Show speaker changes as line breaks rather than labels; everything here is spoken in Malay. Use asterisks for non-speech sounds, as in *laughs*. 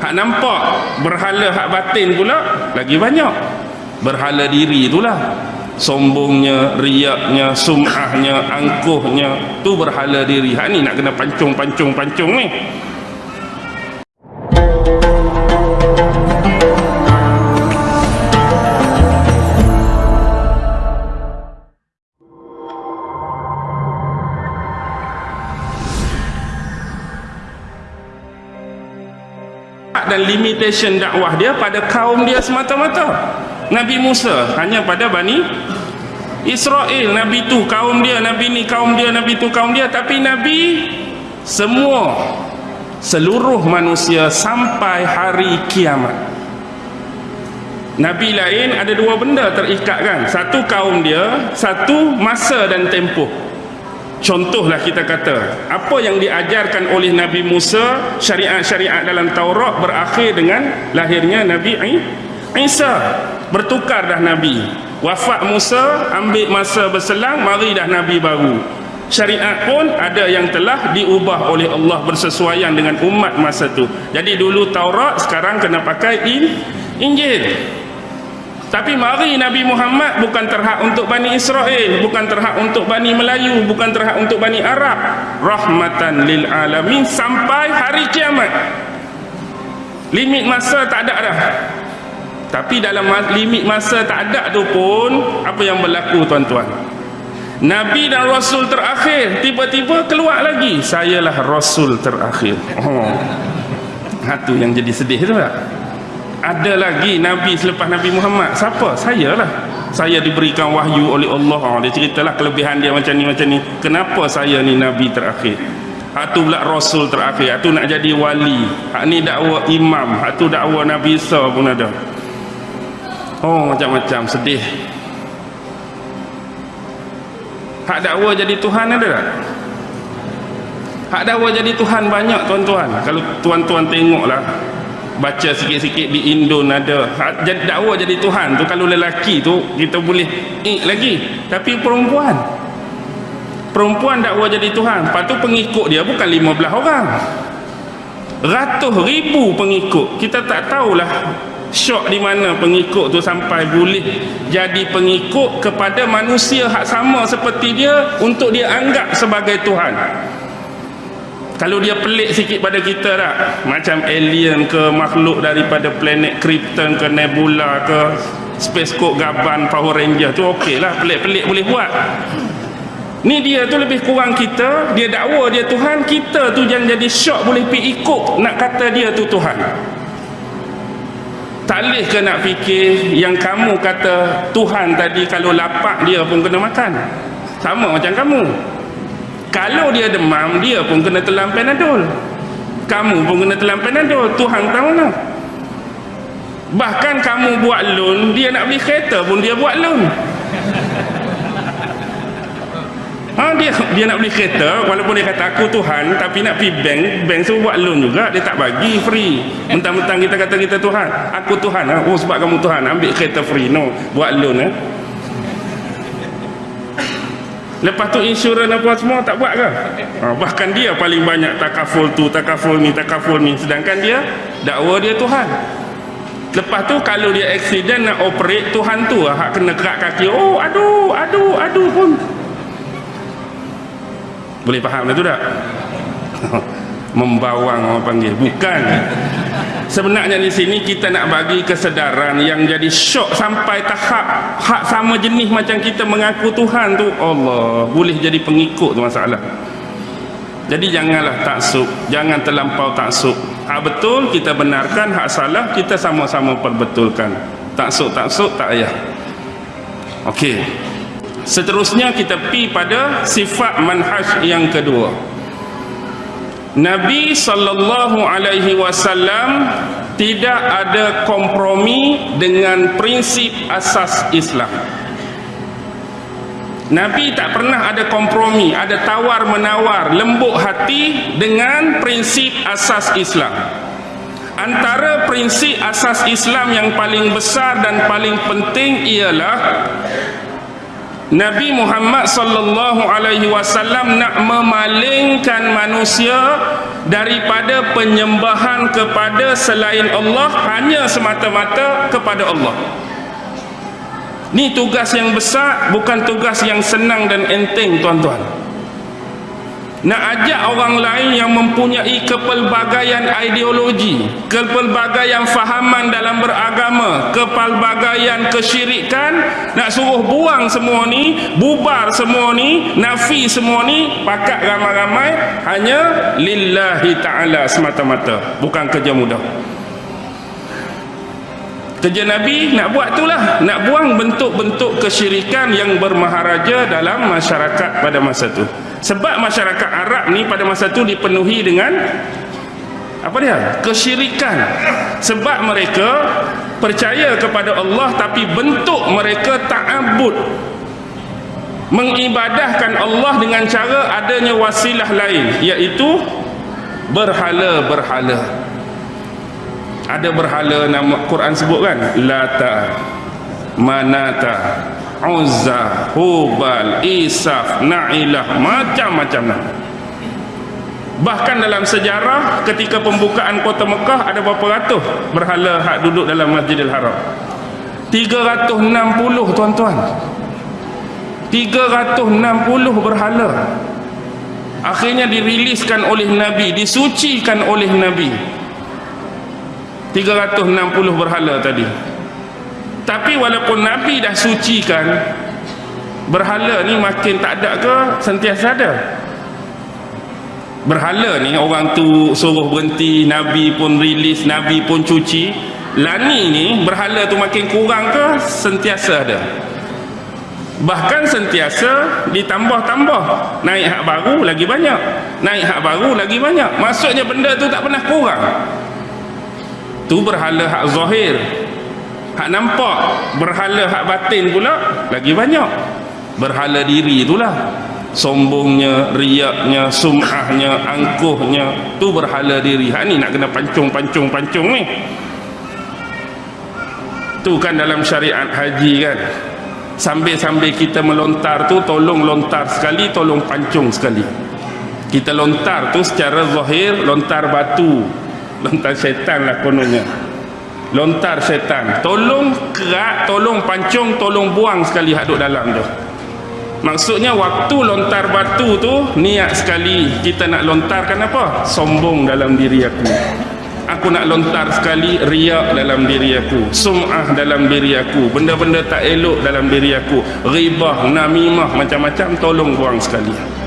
hak nampak berhala hak batin pula lagi banyak. Berhala diri itulah. Sombongnya, riaknya, sum'ahnya, angkuhnya tu berhala diri. Hak ni nak kena pancung-pancung-pancung ni dan limitation dakwah dia pada kaum dia semata-mata. Nabi Musa hanya pada Bani Israel. Nabi tu kaum dia Nabi ni kaum dia Nabi tu kaum dia. Tapi Nabi semua seluruh manusia sampai hari kiamat. Nabi lain ada dua benda terikat kan. Satu kaum dia satu masa dan tempoh Contohlah kita kata, apa yang diajarkan oleh Nabi Musa, syariat-syariat dalam Taurat berakhir dengan lahirnya Nabi Isa. Bertukar dah Nabi. Wafat Musa, ambil masa berselang, mari dah Nabi baru. Syariat pun ada yang telah diubah oleh Allah bersesuaian dengan umat masa tu. Jadi dulu Taurat, sekarang kena pakai Injil. Tapi mari Nabi Muhammad bukan terhak untuk Bani Israel, bukan terhak untuk Bani Melayu, bukan terhak untuk Bani Arab. Rahmatan lil alamin sampai hari kiamat. Limit masa tak ada dah. Tapi dalam limit masa tak ada tu pun apa yang berlaku tuan-tuan? Nabi dan Rasul terakhir tiba-tiba keluar lagi. Sayalah Rasul terakhir. Oh. Ha tu yang jadi sedih tu tak? Ada lagi Nabi selepas Nabi Muhammad? Siapa? saya lah saya diberikan wahyu oleh Allah. Oh, dia ceritalah kelebihan dia macam ni macam ni. Kenapa saya ni Nabi terakhir? Hak tu pula Rasul terakhir. Hak tu nak jadi wali. Hak ni dakwa imam. Hak tu dakwa Nabi Isa pun ada. Oh macam-macam. Sedih. Hak dakwa jadi Tuhan ada tak? hak dakwa jadi Tuhan banyak tuan-tuan. Kalau tuan-tuan tengoklah baca sikit-sikit di Indon ada. Ha, jadi dakwa jadi Tuhan tu kalau lelaki tu kita boleh ik lagi. Tapi perempuan. Perempuan dakwa jadi Tuhan. Lepas tu pengikut dia bukan 15 orang. Ratus ribu pengikut. Kita tak tahulah syok di mana pengikut tu sampai boleh jadi pengikut kepada manusia hak sama seperti dia untuk dia anggap sebagai Tuhan kalau dia pelik sikit pada kita tak macam alien ke makhluk daripada planet Krypton ke Nebula ke Space Coast Gaban Power Ranger tu okey lah pelik-pelik boleh buat. Ni dia tu lebih kurang kita dia dakwa dia Tuhan kita tu yang jadi syok boleh pergi ikut nak kata dia tu Tuhan. Tak ke nak fikir yang kamu kata Tuhan tadi kalau lapak dia pun kena makan? Sama macam kamu kalau dia demam dia pun kena telan panadol. Kamu pun kena telan panadol. Tuhan tahu lah. Bahkan kamu buat loan dia nak beli kereta pun dia buat loan. Ha, dia dia nak beli kereta walaupun dia kata aku Tuhan tapi nak pergi bank bank semua buat loan juga dia tak bagi free. Mentang-mentang kita kata kita Tuhan aku Tuhan ha? oh sebab kamu Tuhan ambil kereta free no. Buat loan eh? Lepas tu insurans apa semua tak buat ke? Ha, bahkan dia paling banyak takaful tu, takaful ni, takaful ni. Sedangkan dia dakwa dia Tuhan. Lepas tu kalau dia accident nak operate Tuhan tu lah, hak kena kerak kaki. Oh aduh, aduh, aduh pun. Boleh faham lah tu tak? *laughs* Membawang orang panggil. Bukan sebenarnya di sini kita nak bagi kesedaran yang jadi syok sampai tahap hak sama jenis macam kita mengaku Tuhan tu. Allah boleh jadi pengikut tu masalah. Jadi janganlah taksub jangan terlampau taksub. Hak betul kita benarkan hak salah kita sama-sama perbetulkan. Taksub-taksub tak payah. Ok seterusnya kita pi pada sifat manhaj yang kedua Nabi sallallahu alaihi wasallam tidak ada kompromi dengan prinsip asas Islam. Nabi tak pernah ada kompromi, ada tawar menawar, lembut hati dengan prinsip asas Islam. Antara prinsip asas Islam yang paling besar dan paling penting ialah Nabi Muhammad sallallahu alaihi wasallam nak memalingkan manusia daripada penyembahan kepada selain Allah hanya semata-mata kepada Allah. Ni tugas yang besar bukan tugas yang senang dan enteng tuan-tuan nak ajak orang lain yang mempunyai kepelbagaian ideologi kepelbagaian fahaman dalam beragama kepelbagaian kesyirikan nak suruh buang semua ni bubar semua ni nafi semua ni pakat ramai-ramai hanya lillahi ta'ala semata-mata. Bukan kerja mudah kerja Nabi nak buat itulah. Nak buang bentuk-bentuk kesyirikan yang bermaharaja dalam masyarakat pada masa itu sebab masyarakat Arab ni pada masa tu dipenuhi dengan apa dia? kesyirikan. Sebab mereka percaya kepada Allah tapi bentuk mereka ta'abud. Mengibadahkan Allah dengan cara adanya wasilah lain iaitu berhala-berhala ada berhala nama Quran sebut kan lata manata Uzza, Hubal, Isaf, Na'ilah, macam-macam nama. Bahkan dalam sejarah ketika pembukaan kota Mekah ada berapa ratus berhala hak duduk dalam Masjidil Haram? 360 tuan-tuan. 360 berhala. Akhirnya diriliskan oleh Nabi, disucikan oleh Nabi. 360 berhala tadi. Tapi walaupun Nabi dah sucikan berhala ni makin tak ada ke sentiasa ada. Berhala ni orang tu suruh berhenti Nabi pun rilis Nabi pun cuci. Lani ni berhala tu makin kurang ke sentiasa ada. Bahkan sentiasa ditambah-tambah. Naik hak baru lagi banyak. Naik hak baru lagi banyak. Maksudnya benda tu tak pernah kurang tu berhala hak zahir. Hak nampak berhala hak batin pula lagi banyak. Berhala diri itulah. Sombongnya, riaknya, sum'ahnya, angkuhnya tu berhala diri. Hak ni nak kena pancung-pancung-pancung ni. Tu kan dalam syariat haji kan. Sambil-sambil kita melontar tu tolong lontar sekali, tolong pancung sekali. Kita lontar tu secara zahir lontar batu lontar syaitan lah kononnya. Lontar setan. Tolong kerak tolong pancung tolong buang sekali hadut dalam tu. Maksudnya waktu lontar batu tu niat sekali kita nak lontarkan apa? Sombong dalam diri aku. Aku nak lontar sekali riak dalam diri aku. Sum'ah dalam diri aku. Benda-benda tak elok dalam diri aku. Ribah namimah macam-macam tolong buang sekali